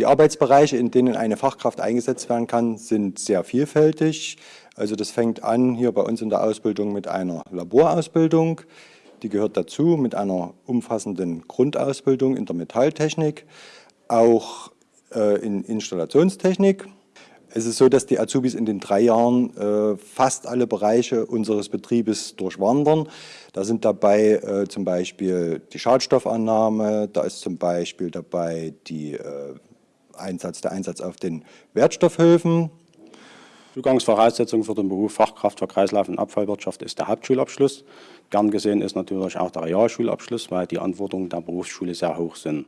Die Arbeitsbereiche, in denen eine Fachkraft eingesetzt werden kann, sind sehr vielfältig. Also das fängt an hier bei uns in der Ausbildung mit einer Laborausbildung. Die gehört dazu mit einer umfassenden Grundausbildung in der Metalltechnik, auch äh, in Installationstechnik. Es ist so, dass die Azubis in den drei Jahren äh, fast alle Bereiche unseres Betriebes durchwandern. Da sind dabei äh, zum Beispiel die Schadstoffannahme, da ist zum Beispiel dabei die, äh, Einsatz, der Einsatz auf den Wertstoffhöfen. Zugangsvoraussetzung für den Beruf Fachkraft für Kreislauf- und Abfallwirtschaft ist der Hauptschulabschluss. Gern gesehen ist natürlich auch der Realschulabschluss, weil die Anforderungen der Berufsschule sehr hoch sind.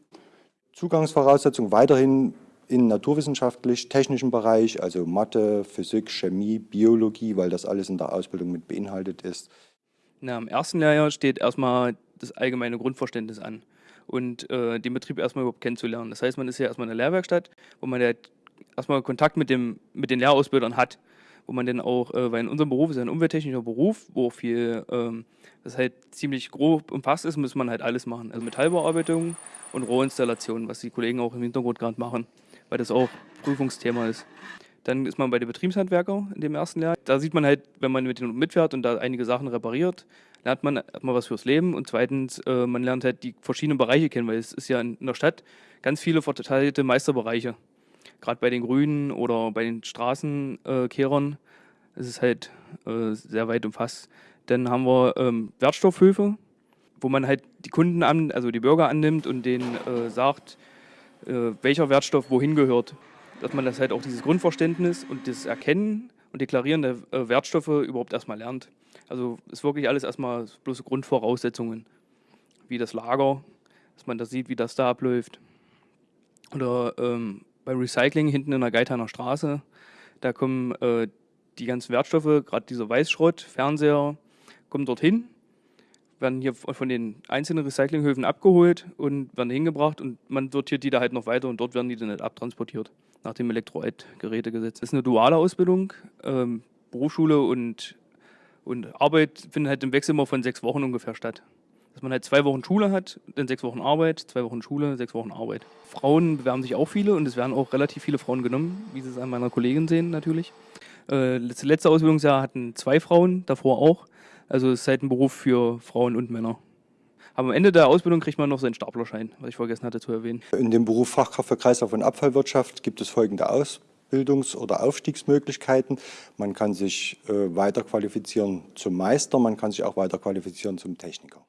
Zugangsvoraussetzung weiterhin in naturwissenschaftlich-technischen Bereich, also Mathe, Physik, Chemie, Biologie, weil das alles in der Ausbildung mit beinhaltet ist. Na, Im ersten Lehrjahr steht erstmal das allgemeine Grundverständnis an und äh, den Betrieb erstmal überhaupt kennenzulernen. Das heißt, man ist ja erstmal in der Lehrwerkstatt, wo man halt erstmal Kontakt mit, dem, mit den Lehrausbildern hat, wo man dann auch, äh, weil in unserem Beruf ist ja ein umwelttechnischer Beruf, wo viel, ähm, das halt ziemlich grob umfasst ist, muss man halt alles machen. Also Metallbearbeitung und Rohinstallation, was die Kollegen auch im Hintergrund gerade machen weil das auch Prüfungsthema ist. Dann ist man bei den Betriebshandwerker in dem ersten Jahr. Da sieht man halt, wenn man mit denen mitfährt und da einige Sachen repariert, lernt man erstmal was fürs Leben und zweitens, äh, man lernt halt die verschiedenen Bereiche kennen, weil es ist ja in der Stadt ganz viele verteilte Meisterbereiche. Gerade bei den Grünen oder bei den Straßenkehrern äh, ist es halt äh, sehr weit umfasst. Dann haben wir ähm, Wertstoffhöfe, wo man halt die Kunden an, also die Bürger annimmt und denen äh, sagt, welcher Wertstoff wohin gehört. Dass man das halt auch dieses Grundverständnis und das Erkennen und Deklarieren der äh, Wertstoffe überhaupt erstmal lernt. Also ist wirklich alles erstmal bloß Grundvoraussetzungen, wie das Lager, dass man da sieht, wie das da abläuft. Oder ähm, beim Recycling hinten in der Geithaner Straße, da kommen äh, die ganzen Wertstoffe, gerade dieser Weißschrott, Fernseher, kommen dorthin werden hier von den einzelnen Recyclinghöfen abgeholt und werden hingebracht und man sortiert die da halt noch weiter und dort werden die dann nicht abtransportiert nach dem Elektroid-Gerätegesetz. Das ist eine duale Ausbildung. Ähm, Berufsschule und, und Arbeit finden halt im Wechsel immer von sechs Wochen ungefähr statt. Dass man halt zwei Wochen Schule hat, dann sechs Wochen Arbeit, zwei Wochen Schule, sechs Wochen Arbeit. Frauen bewerben sich auch viele und es werden auch relativ viele Frauen genommen, wie Sie es an meiner Kollegin sehen natürlich. Äh, das letzte Ausbildungsjahr hatten zwei Frauen, davor auch. Also es ist halt ein Beruf für Frauen und Männer. Aber am Ende der Ausbildung kriegt man noch seinen Staplerschein, was ich vergessen hatte zu erwähnen. In dem Beruf Fachkraft für Kreislauf- und Abfallwirtschaft gibt es folgende Ausbildungs- oder Aufstiegsmöglichkeiten. Man kann sich äh, weiterqualifizieren zum Meister, man kann sich auch weiterqualifizieren zum Techniker.